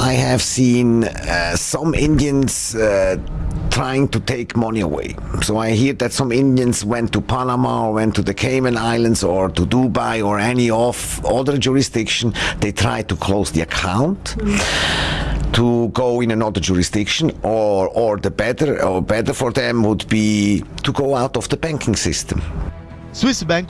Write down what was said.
I have seen uh, some Indians uh, trying to take money away. So I hear that some Indians went to Panama or went to the Cayman Islands or to Dubai or any of other jurisdiction. They tried to close the account. Hmm. To go in another jurisdiction, or or the better or better for them would be to go out of the banking system. Swiss bank.